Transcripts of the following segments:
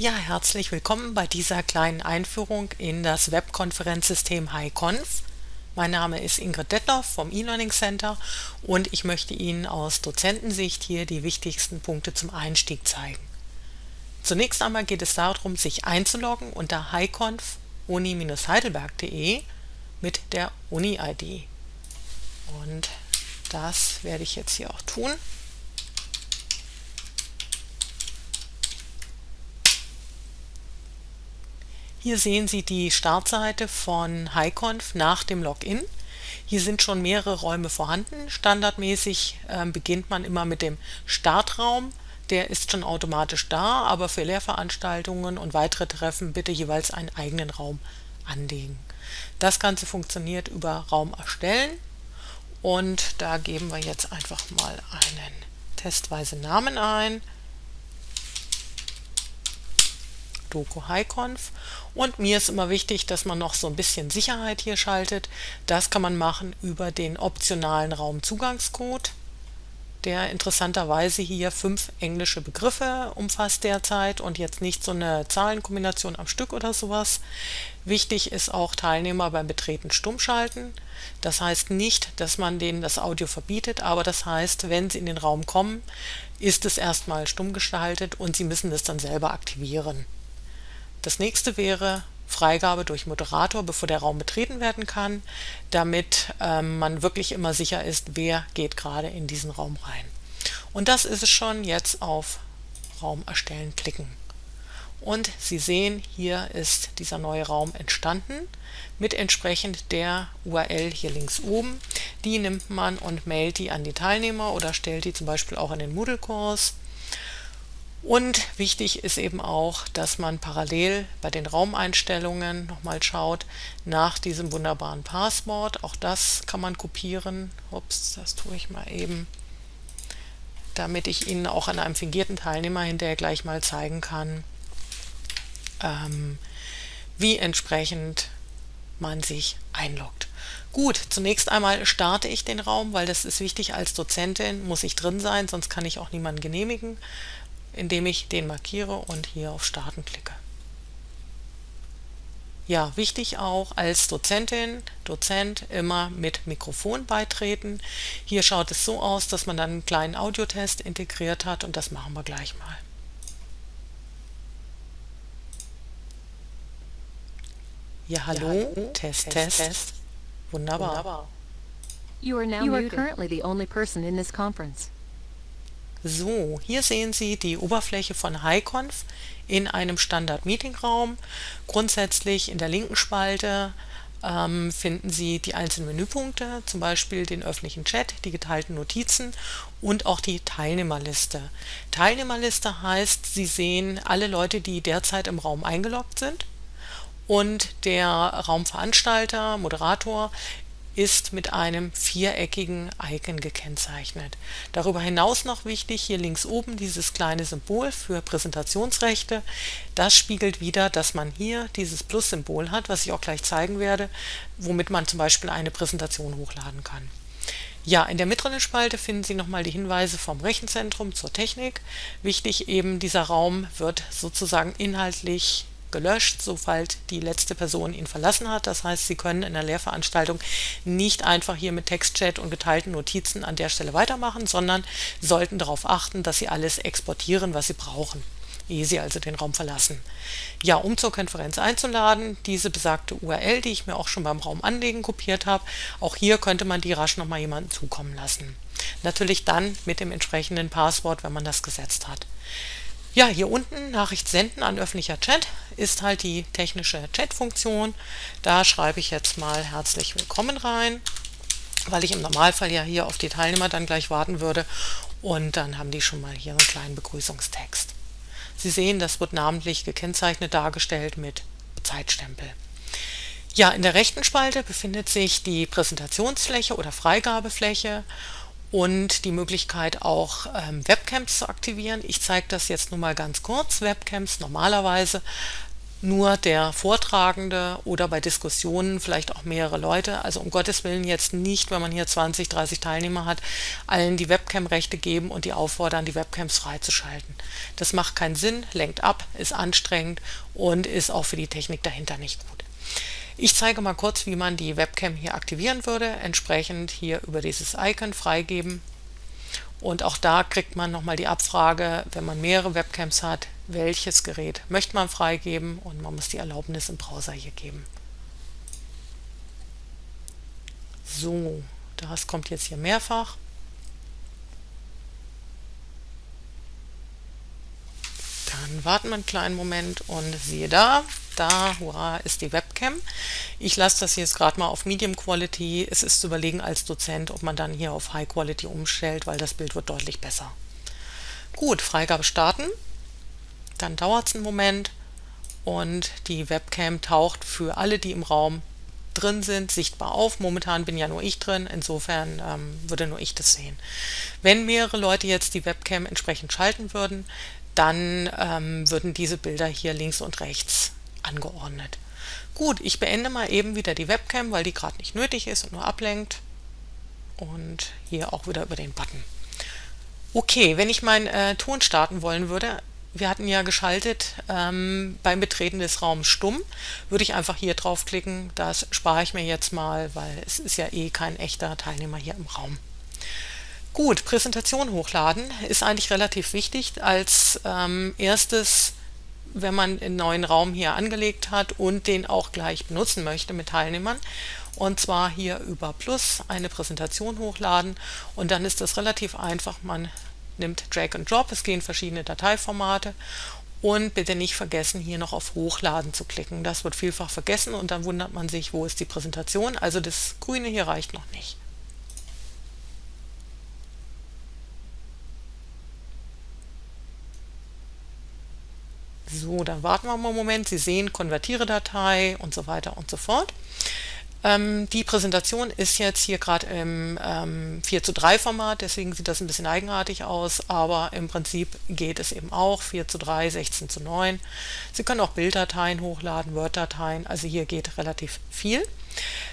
Ja, herzlich willkommen bei dieser kleinen Einführung in das Webkonferenzsystem HiConf. Mein Name ist Ingrid Detloff vom eLearning Center und ich möchte Ihnen aus Dozentensicht hier die wichtigsten Punkte zum Einstieg zeigen. Zunächst einmal geht es darum, sich einzuloggen unter hiconf uni-heidelberg.de mit der Uni-ID. Und das werde ich jetzt hier auch tun. Hier sehen Sie die Startseite von HiConf nach dem Login. Hier sind schon mehrere Räume vorhanden. Standardmäßig äh, beginnt man immer mit dem Startraum. Der ist schon automatisch da, aber für Lehrveranstaltungen und weitere Treffen bitte jeweils einen eigenen Raum anlegen. Das Ganze funktioniert über Raum erstellen und da geben wir jetzt einfach mal einen testweise Namen ein. Doku HiConf und mir ist immer wichtig, dass man noch so ein bisschen Sicherheit hier schaltet. Das kann man machen über den optionalen Raumzugangscode, der interessanterweise hier fünf englische Begriffe umfasst derzeit und jetzt nicht so eine Zahlenkombination am Stück oder sowas. Wichtig ist auch Teilnehmer beim Betreten stumm schalten. Das heißt nicht, dass man denen das Audio verbietet, aber das heißt, wenn sie in den Raum kommen, ist es erstmal stumm geschaltet und sie müssen es dann selber aktivieren. Das nächste wäre Freigabe durch Moderator, bevor der Raum betreten werden kann, damit ähm, man wirklich immer sicher ist, wer geht gerade in diesen Raum rein. Und das ist es schon, jetzt auf Raum erstellen klicken. Und Sie sehen, hier ist dieser neue Raum entstanden mit entsprechend der URL hier links oben. Die nimmt man und mailt die an die Teilnehmer oder stellt die zum Beispiel auch in den Moodle-Kurs und wichtig ist eben auch, dass man parallel bei den Raumeinstellungen nochmal schaut nach diesem wunderbaren Passwort. Auch das kann man kopieren. Ups, das tue ich mal eben, damit ich Ihnen auch an einem fingierten Teilnehmer hinterher gleich mal zeigen kann, ähm, wie entsprechend man sich einloggt. Gut, zunächst einmal starte ich den Raum, weil das ist wichtig als Dozentin, muss ich drin sein, sonst kann ich auch niemanden genehmigen indem ich den markiere und hier auf Starten klicke. Ja, wichtig auch als Dozentin, Dozent immer mit Mikrofon beitreten. Hier schaut es so aus, dass man dann einen kleinen Audiotest integriert hat und das machen wir gleich mal. Ja, hallo, ja, hallo. Test, Test, Test. Wunderbar. Wunderbar. You are now you are currently the only person in this conference. So, hier sehen Sie die Oberfläche von HiConf in einem Standard-Meeting-Raum. Grundsätzlich in der linken Spalte ähm, finden Sie die einzelnen Menüpunkte, zum Beispiel den öffentlichen Chat, die geteilten Notizen und auch die Teilnehmerliste. Teilnehmerliste heißt, Sie sehen alle Leute, die derzeit im Raum eingeloggt sind und der Raumveranstalter, Moderator ist mit einem viereckigen Icon gekennzeichnet. Darüber hinaus noch wichtig, hier links oben dieses kleine Symbol für Präsentationsrechte. Das spiegelt wieder, dass man hier dieses Plus-Symbol hat, was ich auch gleich zeigen werde, womit man zum Beispiel eine Präsentation hochladen kann. Ja, in der mittleren Spalte finden Sie nochmal die Hinweise vom Rechenzentrum zur Technik. Wichtig eben, dieser Raum wird sozusagen inhaltlich gelöscht, sobald die letzte Person ihn verlassen hat. Das heißt, Sie können in der Lehrveranstaltung nicht einfach hier mit Textchat und geteilten Notizen an der Stelle weitermachen, sondern sollten darauf achten, dass Sie alles exportieren, was Sie brauchen ehe Sie also den Raum verlassen. Ja, um zur Konferenz einzuladen, diese besagte URL, die ich mir auch schon beim Raum anlegen kopiert habe, auch hier könnte man die rasch nochmal jemandem zukommen lassen. Natürlich dann mit dem entsprechenden Passwort, wenn man das gesetzt hat. Ja, hier unten Nachricht senden an öffentlicher Chat ist halt die technische Chat-Funktion. Da schreibe ich jetzt mal herzlich willkommen rein, weil ich im Normalfall ja hier auf die Teilnehmer dann gleich warten würde und dann haben die schon mal hier einen kleinen Begrüßungstext. Sie sehen, das wird namentlich gekennzeichnet dargestellt mit Zeitstempel. Ja, in der rechten Spalte befindet sich die Präsentationsfläche oder Freigabefläche und die Möglichkeit auch ähm, Webcams zu aktivieren. Ich zeige das jetzt nur mal ganz kurz. Webcams normalerweise nur der Vortragende oder bei Diskussionen vielleicht auch mehrere Leute. Also um Gottes Willen jetzt nicht, wenn man hier 20, 30 Teilnehmer hat, allen die Webcam-Rechte geben und die auffordern, die Webcams freizuschalten. Das macht keinen Sinn, lenkt ab, ist anstrengend und ist auch für die Technik dahinter nicht gut. Ich zeige mal kurz, wie man die Webcam hier aktivieren würde. Entsprechend hier über dieses Icon freigeben. Und auch da kriegt man nochmal die Abfrage, wenn man mehrere Webcams hat, welches Gerät möchte man freigeben und man muss die Erlaubnis im Browser hier geben. So, das kommt jetzt hier mehrfach. Dann warten wir einen kleinen Moment und siehe da, da, hurra, ist die Webcam. Ich lasse das jetzt gerade mal auf Medium Quality. Es ist zu überlegen als Dozent, ob man dann hier auf High Quality umstellt, weil das Bild wird deutlich besser. Gut, Freigabe starten. Dann dauert es einen Moment und die Webcam taucht für alle, die im Raum drin sind, sichtbar auf. Momentan bin ja nur ich drin, insofern ähm, würde nur ich das sehen. Wenn mehrere Leute jetzt die Webcam entsprechend schalten würden, dann ähm, würden diese Bilder hier links und rechts angeordnet. Gut, ich beende mal eben wieder die Webcam, weil die gerade nicht nötig ist und nur ablenkt. Und hier auch wieder über den Button. Okay, wenn ich meinen äh, Ton starten wollen würde, wir hatten ja geschaltet ähm, beim Betreten des Raums stumm, würde ich einfach hier draufklicken. Das spare ich mir jetzt mal, weil es ist ja eh kein echter Teilnehmer hier im Raum. Gut, Präsentation hochladen ist eigentlich relativ wichtig. Als ähm, erstes, wenn man einen neuen Raum hier angelegt hat und den auch gleich benutzen möchte mit Teilnehmern. Und zwar hier über Plus eine Präsentation hochladen und dann ist das relativ einfach. Man nimmt Drag and Drop, es gehen verschiedene Dateiformate und bitte nicht vergessen, hier noch auf Hochladen zu klicken. Das wird vielfach vergessen und dann wundert man sich, wo ist die Präsentation. Also das Grüne hier reicht noch nicht. So, dann warten wir mal einen Moment. Sie sehen Konvertiere Datei und so weiter und so fort. Ähm, die Präsentation ist jetzt hier gerade im ähm, 4 zu 3 Format, deswegen sieht das ein bisschen eigenartig aus, aber im Prinzip geht es eben auch 4 zu 3, 16 zu 9. Sie können auch Bilddateien hochladen, Word-Dateien, also hier geht relativ viel.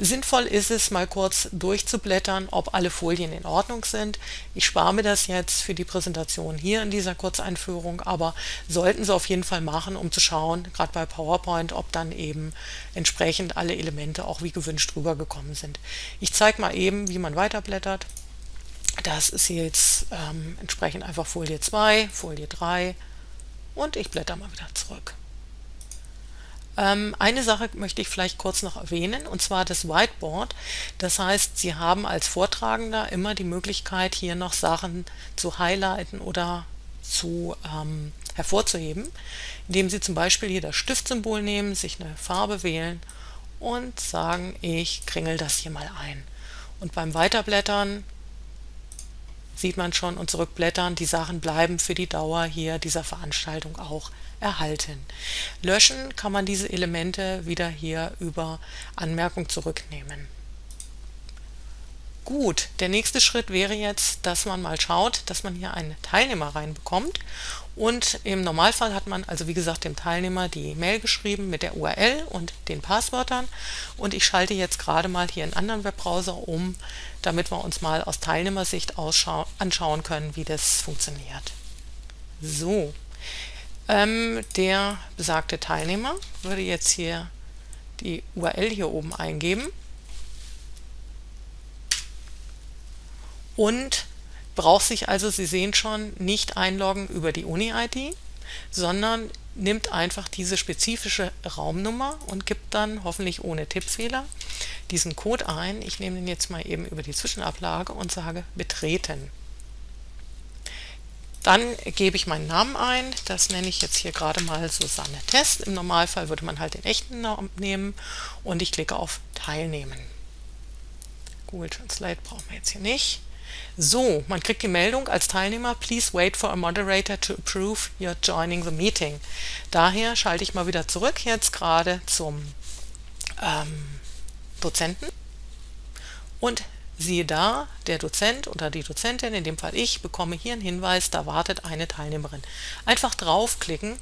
Sinnvoll ist es, mal kurz durchzublättern, ob alle Folien in Ordnung sind. Ich spare mir das jetzt für die Präsentation hier in dieser Kurzeinführung, aber sollten Sie auf jeden Fall machen, um zu schauen, gerade bei PowerPoint, ob dann eben entsprechend alle Elemente auch wie gewünscht rübergekommen sind. Ich zeige mal eben, wie man weiterblättert. Das ist jetzt ähm, entsprechend einfach Folie 2, Folie 3 und ich blätter mal wieder zurück. Ähm, eine Sache möchte ich vielleicht kurz noch erwähnen, und zwar das Whiteboard. Das heißt, Sie haben als Vortragender immer die Möglichkeit, hier noch Sachen zu highlighten oder zu ähm, hervorzuheben, indem Sie zum Beispiel hier das Stiftsymbol nehmen, sich eine Farbe wählen und sagen, ich kringel das hier mal ein. Und beim Weiterblättern sieht man schon und zurückblättern, die Sachen bleiben für die Dauer hier dieser Veranstaltung auch erhalten. Löschen kann man diese Elemente wieder hier über Anmerkung zurücknehmen. Gut, der nächste Schritt wäre jetzt, dass man mal schaut, dass man hier einen Teilnehmer reinbekommt. Und im Normalfall hat man also wie gesagt dem Teilnehmer die Mail geschrieben mit der URL und den Passwörtern. Und ich schalte jetzt gerade mal hier einen anderen Webbrowser um, damit wir uns mal aus Teilnehmersicht anschauen können, wie das funktioniert. So, ähm, der besagte Teilnehmer würde jetzt hier die URL hier oben eingeben und braucht sich also, Sie sehen schon, nicht einloggen über die Uni-ID, sondern nimmt einfach diese spezifische Raumnummer und gibt dann, hoffentlich ohne Tippfehler, diesen Code ein. Ich nehme den jetzt mal eben über die Zwischenablage und sage betreten. Dann gebe ich meinen Namen ein, das nenne ich jetzt hier gerade mal Susanne Test. Im Normalfall würde man halt den echten Namen nehmen und ich klicke auf Teilnehmen. Google Translate brauchen wir jetzt hier nicht. So, man kriegt die Meldung als Teilnehmer, please wait for a moderator to approve you're joining the meeting. Daher schalte ich mal wieder zurück jetzt gerade zum ähm, Dozenten und siehe da, der Dozent oder die Dozentin, in dem Fall ich, bekomme hier einen Hinweis, da wartet eine Teilnehmerin. Einfach draufklicken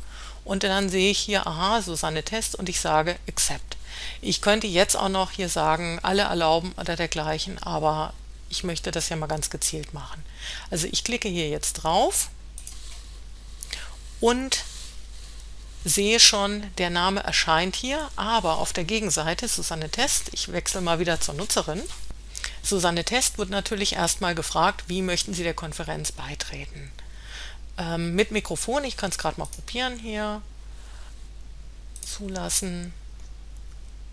und dann sehe ich hier, aha, Susanne Test und ich sage Accept. Ich könnte jetzt auch noch hier sagen, alle erlauben oder dergleichen, aber ich möchte das ja mal ganz gezielt machen. Also ich klicke hier jetzt drauf und sehe schon, der Name erscheint hier, aber auf der Gegenseite Susanne Test, ich wechsle mal wieder zur Nutzerin, Susanne Test wird natürlich erstmal gefragt, wie möchten Sie der Konferenz beitreten. Ähm, mit Mikrofon, ich kann es gerade mal probieren hier, zulassen.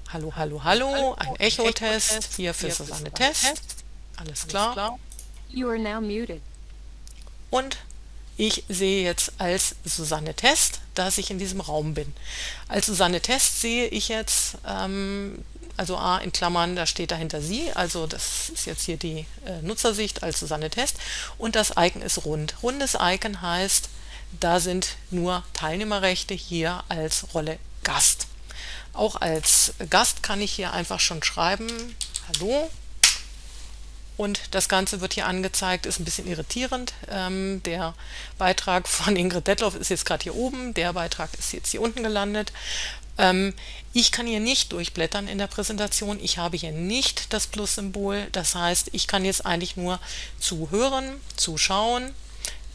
Hallo, hallo, hallo, ein Echo-Test hier für Susanne Test. Alles klar. Und ich sehe jetzt als Susanne Test, dass ich in diesem Raum bin. Als Susanne Test sehe ich jetzt, ähm, also A in Klammern, da steht dahinter sie, also das ist jetzt hier die äh, Nutzersicht als Susanne Test und das Icon ist rund. Rundes Icon heißt, da sind nur Teilnehmerrechte hier als Rolle Gast. Auch als Gast kann ich hier einfach schon schreiben, hallo, und das Ganze wird hier angezeigt, ist ein bisschen irritierend. Ähm, der Beitrag von Ingrid Detloff ist jetzt gerade hier oben, der Beitrag ist jetzt hier unten gelandet. Ähm, ich kann hier nicht durchblättern in der Präsentation, ich habe hier nicht das Plus-Symbol, das heißt, ich kann jetzt eigentlich nur zuhören, zuschauen,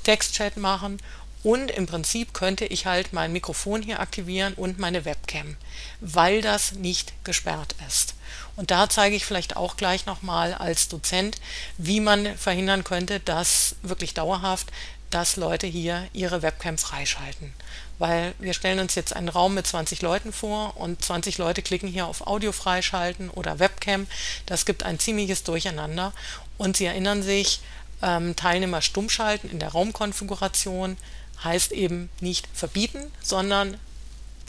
Textchat machen und im Prinzip könnte ich halt mein Mikrofon hier aktivieren und meine Webcam, weil das nicht gesperrt ist. Und da zeige ich vielleicht auch gleich nochmal als Dozent, wie man verhindern könnte, dass wirklich dauerhaft, dass Leute hier ihre Webcam freischalten. Weil wir stellen uns jetzt einen Raum mit 20 Leuten vor und 20 Leute klicken hier auf Audio freischalten oder Webcam. Das gibt ein ziemliches Durcheinander. Und Sie erinnern sich, ähm, Teilnehmer stummschalten in der Raumkonfiguration heißt eben nicht verbieten, sondern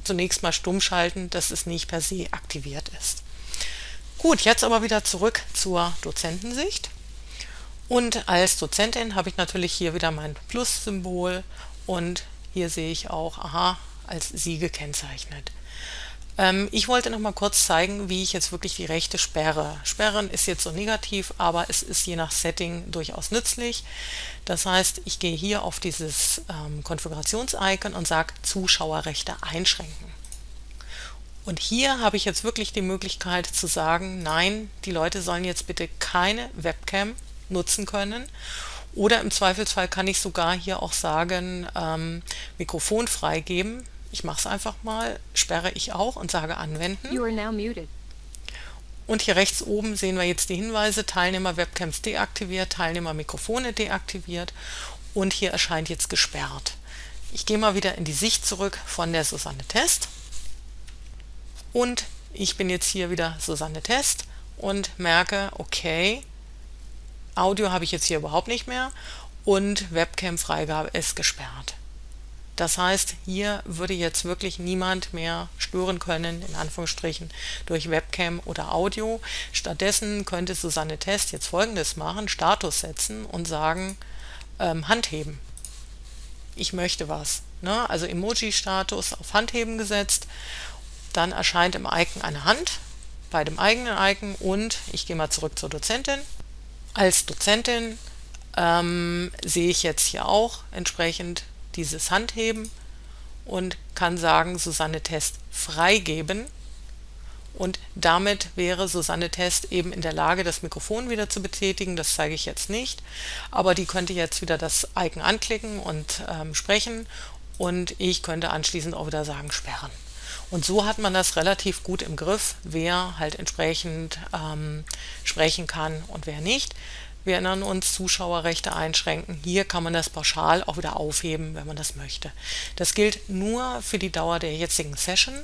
zunächst mal stummschalten, dass es nicht per se aktiviert ist. Gut, jetzt aber wieder zurück zur Dozentensicht. Und als Dozentin habe ich natürlich hier wieder mein Plus-Symbol und hier sehe ich auch, aha, als Sie gekennzeichnet. Ähm, ich wollte noch mal kurz zeigen, wie ich jetzt wirklich die Rechte sperre. Sperren ist jetzt so negativ, aber es ist je nach Setting durchaus nützlich. Das heißt, ich gehe hier auf dieses ähm, Konfigurations-Icon und sage Zuschauerrechte einschränken. Und hier habe ich jetzt wirklich die Möglichkeit zu sagen, nein, die Leute sollen jetzt bitte keine Webcam nutzen können. Oder im Zweifelsfall kann ich sogar hier auch sagen, ähm, Mikrofon freigeben. Ich mache es einfach mal, sperre ich auch und sage anwenden. Und hier rechts oben sehen wir jetzt die Hinweise, Teilnehmer Webcams deaktiviert, Teilnehmer Mikrofone deaktiviert und hier erscheint jetzt gesperrt. Ich gehe mal wieder in die Sicht zurück von der Susanne Test und ich bin jetzt hier wieder Susanne Test und merke, okay, Audio habe ich jetzt hier überhaupt nicht mehr und Webcam-Freigabe ist gesperrt. Das heißt, hier würde jetzt wirklich niemand mehr stören können, in Anführungsstrichen, durch Webcam oder Audio. Stattdessen könnte Susanne Test jetzt folgendes machen, Status setzen und sagen, ähm, Handheben. Ich möchte was. Ne? Also Emoji-Status auf Handheben gesetzt dann erscheint im Icon eine Hand bei dem eigenen Icon und ich gehe mal zurück zur Dozentin. Als Dozentin ähm, sehe ich jetzt hier auch entsprechend dieses Handheben und kann sagen Susanne Test freigeben und damit wäre Susanne Test eben in der Lage, das Mikrofon wieder zu betätigen. Das zeige ich jetzt nicht, aber die könnte jetzt wieder das Icon anklicken und ähm, sprechen und ich könnte anschließend auch wieder sagen sperren. Und so hat man das relativ gut im Griff, wer halt entsprechend ähm, sprechen kann und wer nicht. Wir erinnern uns, Zuschauerrechte einschränken. Hier kann man das pauschal auch wieder aufheben, wenn man das möchte. Das gilt nur für die Dauer der jetzigen Session,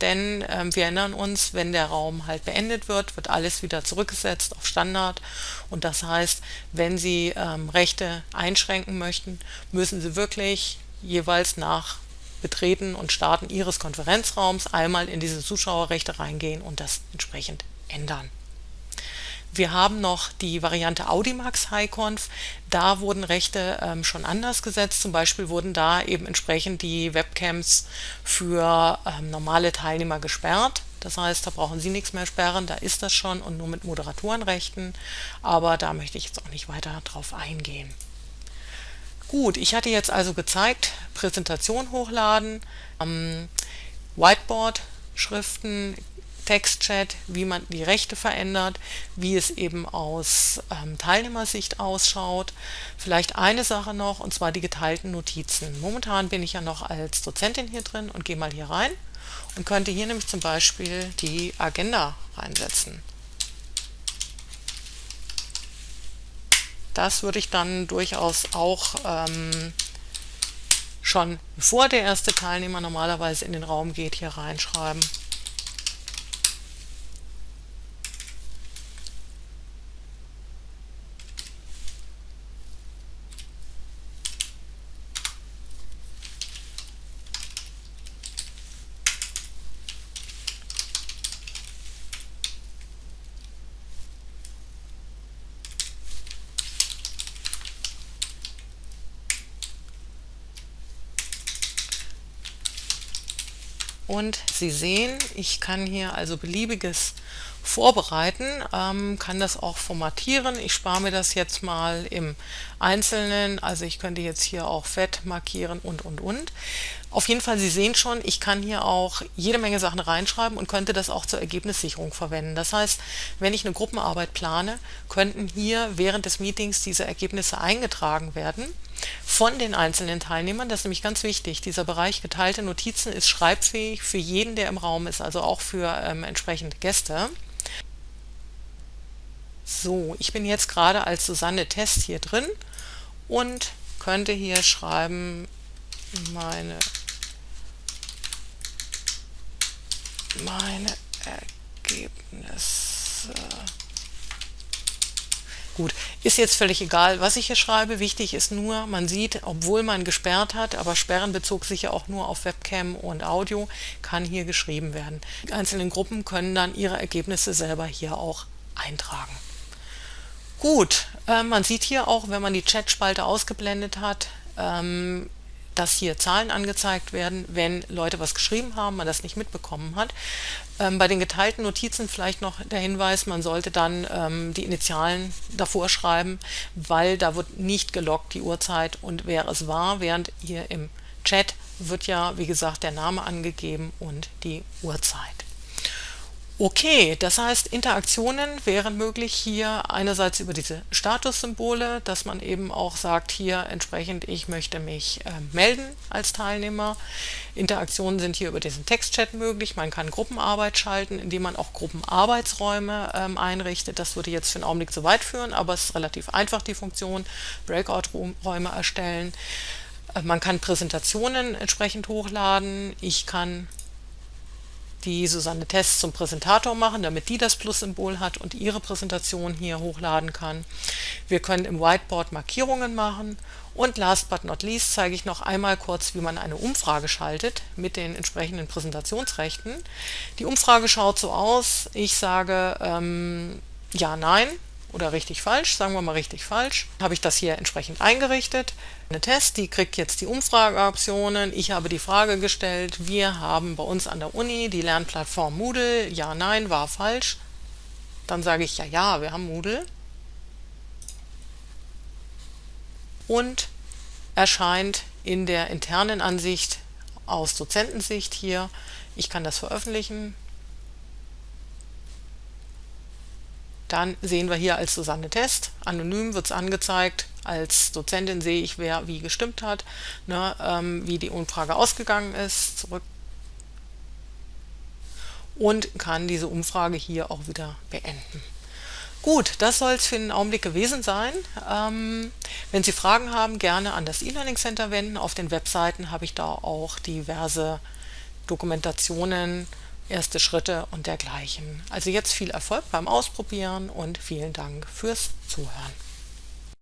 denn ähm, wir erinnern uns, wenn der Raum halt beendet wird, wird alles wieder zurückgesetzt auf Standard. Und das heißt, wenn Sie ähm, Rechte einschränken möchten, müssen Sie wirklich jeweils nach Betreten und Starten Ihres Konferenzraums einmal in diese Zuschauerrechte reingehen und das entsprechend ändern. Wir haben noch die Variante Audimax HighConf. Da wurden Rechte ähm, schon anders gesetzt. Zum Beispiel wurden da eben entsprechend die Webcams für ähm, normale Teilnehmer gesperrt. Das heißt, da brauchen Sie nichts mehr sperren, da ist das schon und nur mit Moderatorenrechten. Aber da möchte ich jetzt auch nicht weiter drauf eingehen. Gut, ich hatte jetzt also gezeigt, Präsentation hochladen, ähm, Whiteboard, Schriften, Textchat, wie man die Rechte verändert, wie es eben aus ähm, Teilnehmersicht ausschaut. Vielleicht eine Sache noch, und zwar die geteilten Notizen. Momentan bin ich ja noch als Dozentin hier drin und gehe mal hier rein und könnte hier nämlich zum Beispiel die Agenda reinsetzen. Das würde ich dann durchaus auch ähm, schon bevor der erste Teilnehmer normalerweise in den Raum geht, hier reinschreiben. Und Sie sehen, ich kann hier also beliebiges vorbereiten, ähm, kann das auch formatieren. Ich spare mir das jetzt mal im Einzelnen, also ich könnte jetzt hier auch fett markieren und und und. Auf jeden Fall, Sie sehen schon, ich kann hier auch jede Menge Sachen reinschreiben und könnte das auch zur Ergebnissicherung verwenden. Das heißt, wenn ich eine Gruppenarbeit plane, könnten hier während des Meetings diese Ergebnisse eingetragen werden von den einzelnen Teilnehmern. Das ist nämlich ganz wichtig. Dieser Bereich geteilte Notizen ist schreibfähig für jeden, der im Raum ist, also auch für ähm, entsprechende Gäste. So, ich bin jetzt gerade als Susanne Test hier drin und könnte hier schreiben, meine meine Ergebnisse. Gut, ist jetzt völlig egal, was ich hier schreibe. Wichtig ist nur, man sieht, obwohl man gesperrt hat, aber Sperren bezog sich ja auch nur auf Webcam und Audio, kann hier geschrieben werden. Die einzelnen Gruppen können dann ihre Ergebnisse selber hier auch eintragen. Gut, äh, man sieht hier auch, wenn man die Chatspalte ausgeblendet hat, ähm, dass hier Zahlen angezeigt werden, wenn Leute was geschrieben haben, man das nicht mitbekommen hat. Ähm, bei den geteilten Notizen vielleicht noch der Hinweis, man sollte dann ähm, die Initialen davor schreiben, weil da wird nicht gelockt die Uhrzeit und wer es war, während hier im Chat wird ja, wie gesagt, der Name angegeben und die Uhrzeit. Okay, das heißt, Interaktionen wären möglich hier einerseits über diese Statussymbole, dass man eben auch sagt, hier entsprechend, ich möchte mich äh, melden als Teilnehmer. Interaktionen sind hier über diesen Textchat möglich. Man kann Gruppenarbeit schalten, indem man auch Gruppenarbeitsräume ähm, einrichtet. Das würde jetzt für den Augenblick zu weit führen, aber es ist relativ einfach, die Funktion. Breakout-Räume erstellen. Äh, man kann Präsentationen entsprechend hochladen. Ich kann die Susanne Test zum Präsentator machen, damit die das Plus-Symbol hat und ihre Präsentation hier hochladen kann. Wir können im Whiteboard Markierungen machen und last but not least zeige ich noch einmal kurz, wie man eine Umfrage schaltet mit den entsprechenden Präsentationsrechten. Die Umfrage schaut so aus, ich sage ähm, ja, nein oder richtig falsch, sagen wir mal richtig falsch, habe ich das hier entsprechend eingerichtet. Eine Test, die kriegt jetzt die Umfrageoptionen. Ich habe die Frage gestellt, wir haben bei uns an der Uni die Lernplattform Moodle, ja, nein, war falsch. Dann sage ich ja, ja, wir haben Moodle. Und erscheint in der internen Ansicht aus Dozentensicht hier. Ich kann das veröffentlichen, Dann sehen wir hier als Susanne Test, anonym wird es angezeigt, als Dozentin sehe ich, wer wie gestimmt hat, ne, ähm, wie die Umfrage ausgegangen ist, zurück und kann diese Umfrage hier auch wieder beenden. Gut, das soll es für den Augenblick gewesen sein. Ähm, wenn Sie Fragen haben, gerne an das E-Learning Center wenden. Auf den Webseiten habe ich da auch diverse Dokumentationen, erste Schritte und dergleichen. Also jetzt viel Erfolg beim Ausprobieren und vielen Dank fürs Zuhören.